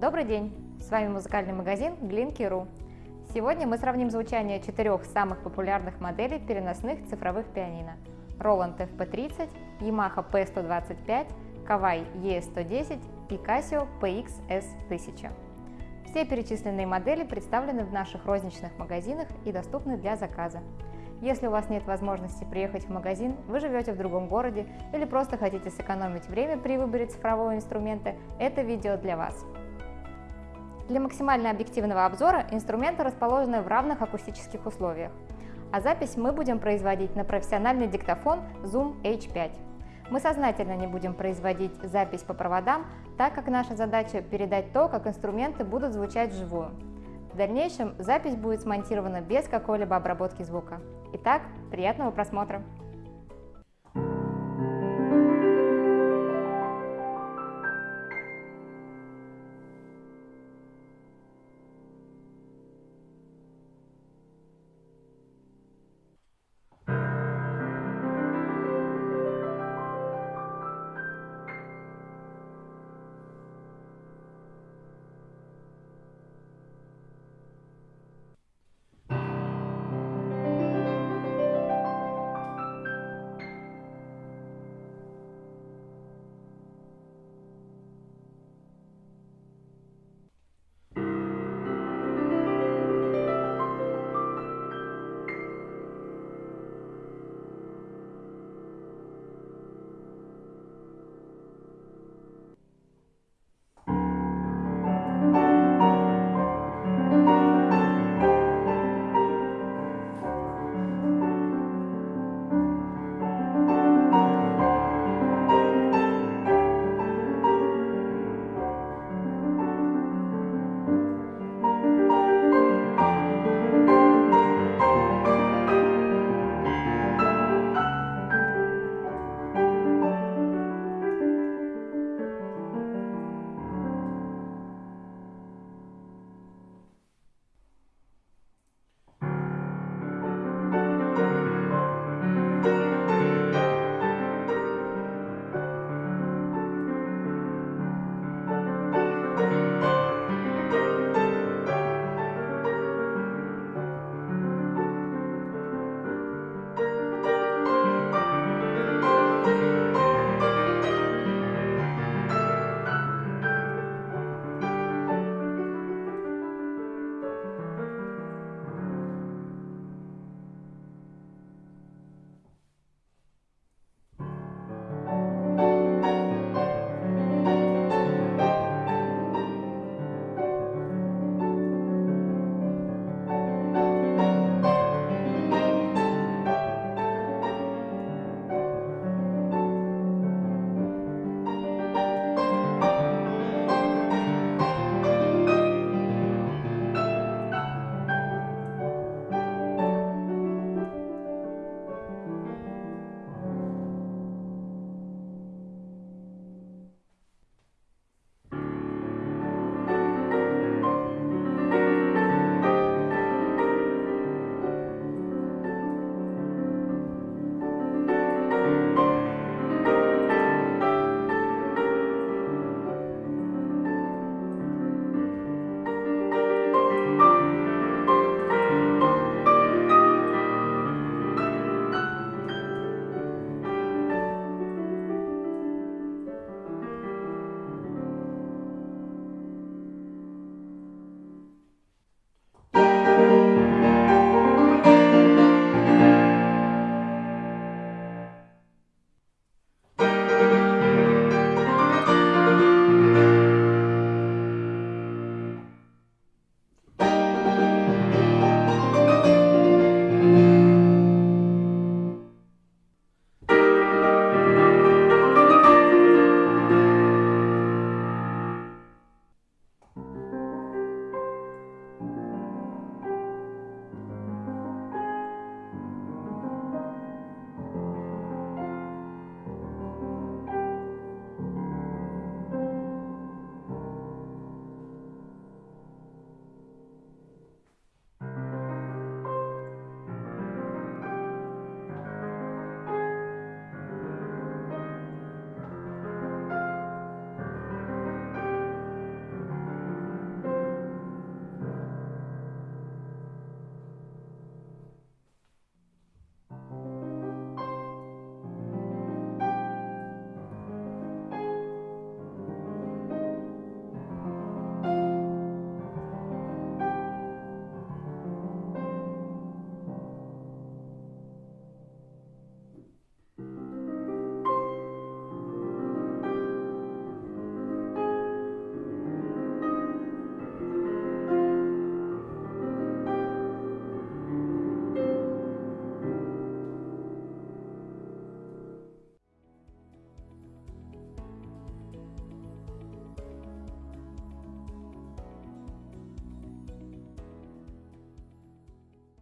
Добрый день! С вами музыкальный магазин Glinky.ru. Сегодня мы сравним звучание четырех самых популярных моделей переносных цифровых пианино. Roland FP30, Yamaha P125, Kawai ES110 и Casio PX-S1000. Все перечисленные модели представлены в наших розничных магазинах и доступны для заказа. Если у вас нет возможности приехать в магазин, вы живете в другом городе или просто хотите сэкономить время при выборе цифрового инструмента, это видео для вас. Для максимально объективного обзора инструменты расположены в равных акустических условиях, а запись мы будем производить на профессиональный диктофон Zoom H5. Мы сознательно не будем производить запись по проводам, так как наша задача передать то, как инструменты будут звучать вживую. В дальнейшем запись будет смонтирована без какой-либо обработки звука. Итак, приятного просмотра!